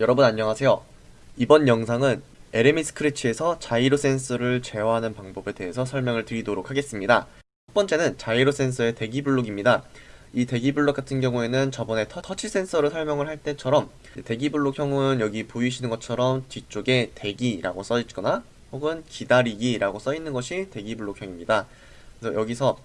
여러분 안녕하세요. 이번 영상은 LME 스크래치에서 자이로 센서를 제어하는 방법에 대해서 설명을 드리도록 하겠습니다. 첫 번째는 자이로 센서의 대기 블록입니다. 이 대기 블록 같은 경우에는 저번에 터, 터치 센서를 설명을 할 때처럼 대기 블록형은 여기 보이시는 것처럼 뒤쪽에 대기라고 써 있거나 혹은 기다리기라고 써 있는 것이 대기 블록형입니다. 그래서 여기서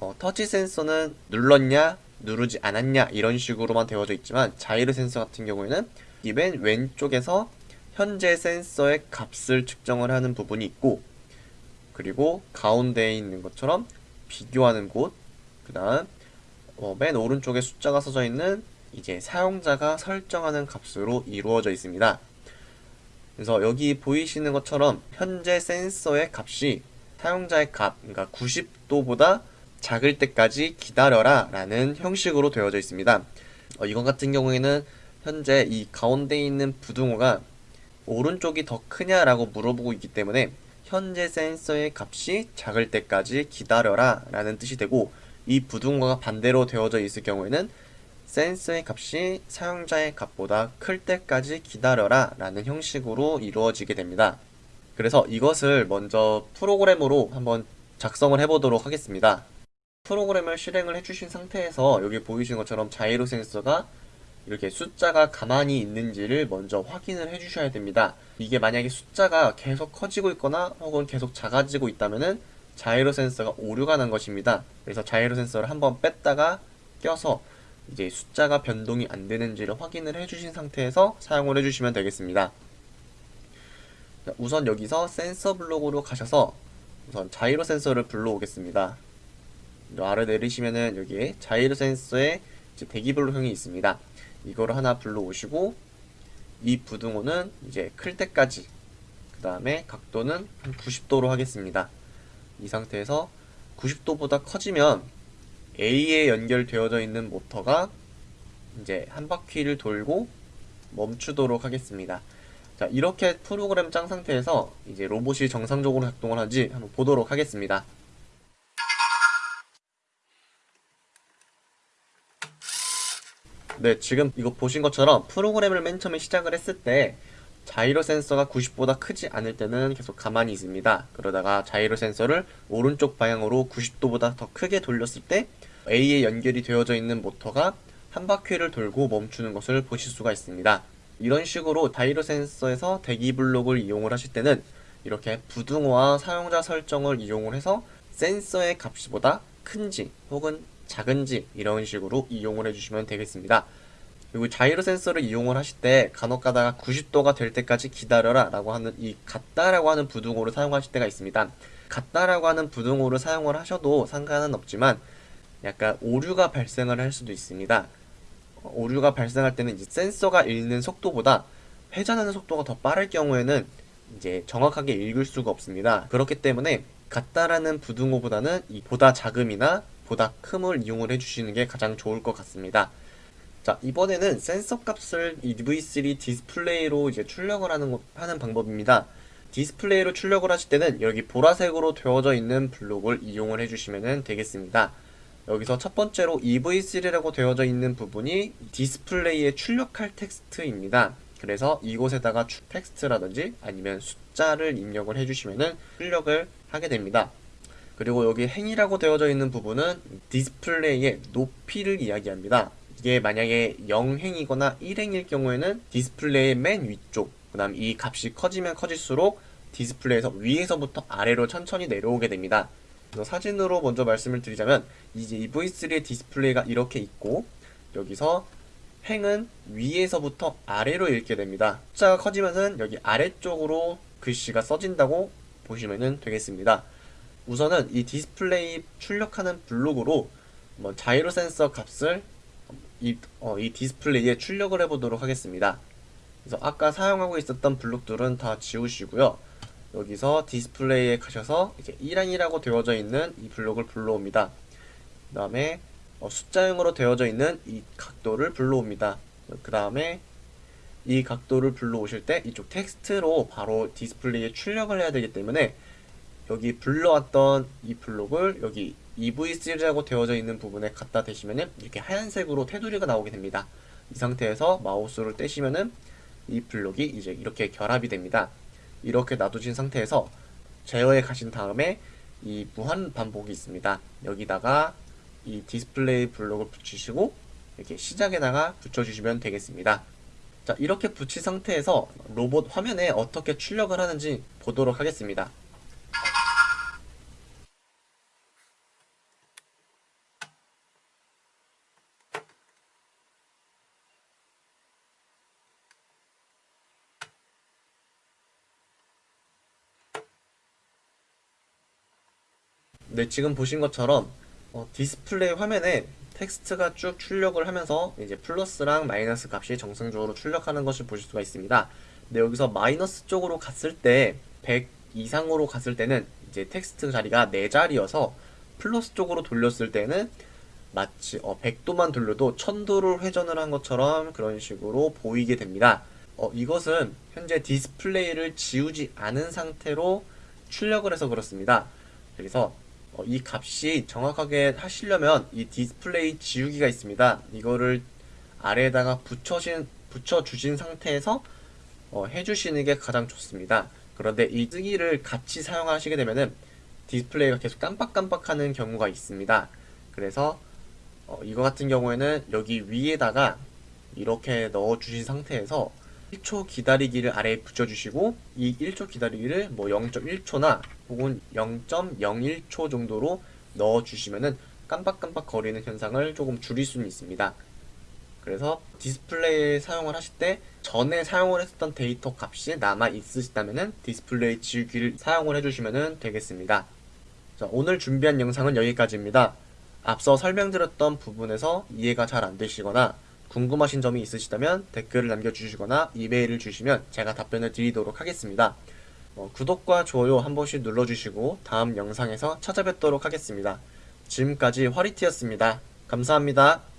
어, 터치 센서는 눌렀냐 누르지 않았냐 이런 식으로만 되어져 있지만 자이로 센서 같은 경우에는 이 맨 왼쪽에서 현재 센서의 값을 측정을 하는 부분이 있고 그리고 가운데에 있는 것처럼 비교하는 곳, 그 다음 어, 맨 오른쪽에 숫자가 써져 있는 이제 사용자가 설정하는 값으로 이루어져 있습니다. 그래서 여기 보이시는 것처럼 현재 센서의 값이 사용자의 값, 그러니까 90도보다 작을 때까지 기다려라 라는 형식으로 되어져 있습니다. 어, 이것 같은 경우에는 현재 이 가운데 있는 부등호가 오른쪽이 더 크냐라고 물어보고 있기 때문에 현재 센서의 값이 작을 때까지 기다려라 라는 뜻이 되고 이 부등호가 반대로 되어져 있을 경우에는 센서의 값이 사용자의 값보다 클 때까지 기다려라 라는 형식으로 이루어지게 됩니다. 그래서 이것을 먼저 프로그램으로 한번 작성을 해보도록 하겠습니다. 프로그램을 실행을 해주신 상태에서 여기 보이시는 것처럼 자이로 센서가 이렇게 숫자가 가만히 있는지를 먼저 확인을 해주셔야 됩니다. 이게 만약에 숫자가 계속 커지고 있거나 혹은 계속 작아지고 있다면은 자이로 센서가 오류가 난 것입니다. 그래서 자이로 센서를 한번 뺐다가 껴서 이제 숫자가 변동이 안 되는지를 확인을 해주신 상태에서 사용을 해주시면 되겠습니다. 우선 여기서 센서 블록으로 가셔서 우선 자이로 센서를 불러오겠습니다. 아래 내리시면은 여기에 자이로 센서의 대기 블록형이 있습니다. 이거를 하나 불러오시고 이 부등호는 이제 클 때까지 그 다음에 각도는 한 90도로 하겠습니다. 이 상태에서 90도보다 커지면 A에 연결되어져 있는 모터가 이제 한 바퀴를 돌고 멈추도록 하겠습니다. 자 이렇게 프로그램 짠 상태에서 이제 로봇이 정상적으로 작동을 하지 한번 보도록 하겠습니다. 네, 지금 이거 보신 것처럼 프로그램을 맨 처음에 시작을 했을 때 자이로 센서가 90보다 크지 않을 때는 계속 가만히 있습니다. 그러다가 자이로 센서를 오른쪽 방향으로 90도보다 더 크게 돌렸을 때 A에 연결이 되어져 있는 모터가 한 바퀴를 돌고 멈추는 것을 보실 수가 있습니다. 이런 식으로 자이로 센서에서 대기 블록을 이용을 하실 때는 이렇게 부등호와 사용자 설정을 이용을 해서 센서의 값보다 큰지 혹은 작은지 이런 식으로 이용을 해주시면 되겠습니다. 그리고 자이로 센서를 이용을 하실 때 간혹 가다가 90도가 될 때까지 기다려라 라고 하는 이 같다라고 하는 부등호를 사용하실 때가 있습니다. 같다라고 하는 부등호를 사용을 하셔도 상관은 없지만 약간 오류가 발생을 할 수도 있습니다. 오류가 발생할 때는 이제 센서가 읽는 속도보다 회전하는 속도가 더 빠를 경우에는 이제 정확하게 읽을 수가 없습니다. 그렇기 때문에 같다라는 부등호보다는 이 보다 작음이나 보다 큼을 이용을 해주시는 게 가장 좋을 것 같습니다. 자 이번에는 센서 값을 EV3 디스플레이로 이제 출력을 하는, 하는 방법입니다. 디스플레이로 출력을 하실 때는 여기 보라색으로 되어져 있는 블록을 이용을 해주시면 되겠습니다. 여기서 첫 번째로 EV3라고 되어져 있는 부분이 디스플레이에 출력할 텍스트입니다. 그래서 이곳에다가 텍스트라든지 아니면 숫자를 입력을 해주시면 출력을 하게 됩니다. 그리고 여기 행이라고 되어져 있는 부분은 디스플레이의 높이를 이야기합니다. 이게 만약에 0행이거나 1행일 경우에는 디스플레이의 맨 위쪽 그 다음 이 값이 커지면 커질수록 디스플레이에서 위에서부터 아래로 천천히 내려오게 됩니다. 사진으로 먼저 말씀을 드리자면 이제 EV3의 디스플레이가 이렇게 있고 여기서 행은 위에서부터 아래로 읽게 됩니다. 숫자가 커지면은 여기 아래쪽으로 글씨가 써진다고 보시면 되겠습니다. 우선은 이 디스플레이 출력하는 블록으로 뭐 자이로 센서 값을 이, 어, 이 디스플레이에 출력을 해보도록 하겠습니다. 그래서 아까 사용하고 있었던 블록들은 다 지우시고요. 여기서 디스플레이에 가셔서 이제 1행이라고 되어져 있는 이 블록을 불러옵니다. 그 다음에 어, 숫자형으로 되어져 있는 이 각도를 불러옵니다. 그 다음에 이 각도를 불러오실 때 이쪽 텍스트로 바로 디스플레이에 출력을 해야 되기 때문에 여기 불러왔던 이 블록을 여기 EV3라고 되어져 있는 부분에 갖다 대시면은 이렇게 하얀색으로 테두리가 나오게 됩니다. 이 상태에서 마우스를 떼시면은 이 블록이 이제 이렇게 결합이 됩니다. 이렇게 놔두신 상태에서 제어에 가신 다음에 이 무한 반복이 있습니다. 여기다가 이 디스플레이 블록을 붙이시고 이렇게 시작에다가 붙여주시면 되겠습니다. 자 이렇게 붙인 상태에서 로봇 화면에 어떻게 출력을 하는지 보도록 하겠습니다. 네, 지금 보신 것처럼 어, 디스플레이 화면에 텍스트가 쭉 출력을 하면서 이제 플러스랑 마이너스 값이 정상적으로 출력하는 것을 보실 수가 있습니다. 근데 여기서 마이너스 쪽으로 갔을 때 100 이상으로 갔을 때는 이제 텍스트 자리가 4자리여서 플러스 쪽으로 돌렸을 때는 마치 어, 100도만 돌려도 1000도를 회전을 한 것처럼 그런 식으로 보이게 됩니다. 어, 이것은 현재 디스플레이를 지우지 않은 상태로 출력을 해서 그렇습니다. 그래서 어, 이 값이 정확하게 하시려면 이 디스플레이 지우기가 있습니다. 이거를 아래에다가 붙여신, 붙여주신 상태에서 어, 해주시는 게 가장 좋습니다. 그런데 이 쓰기를 같이 사용하시게 되면은 디스플레이가 계속 깜빡깜빡하는 경우가 있습니다. 그래서 어, 이거 같은 경우에는 여기 위에다가 이렇게 넣어주신 상태에서 1초 기다리기를 아래에 붙여주시고 이 1초 기다리기를 뭐 0.1초나 혹은 0.01초 정도로 넣어주시면은 깜빡깜빡 거리는 현상을 조금 줄일 수는 있습니다. 그래서 디스플레이 사용을 하실 때 전에 사용을 했었던 데이터 값이 남아 있으시다면은 디스플레이 지우기를 사용을 해주시면 되겠습니다. 자, 오늘 준비한 영상은 여기까지입니다. 앞서 설명드렸던 부분에서 이해가 잘 안 되시거나 궁금하신 점이 있으시다면 댓글을 남겨주시거나 이메일을 주시면 제가 답변을 드리도록 하겠습니다. 어, 구독과 좋아요 한 번씩 눌러주시고 다음 영상에서 찾아뵙도록 하겠습니다. 지금까지 화리티였습니다. 감사합니다.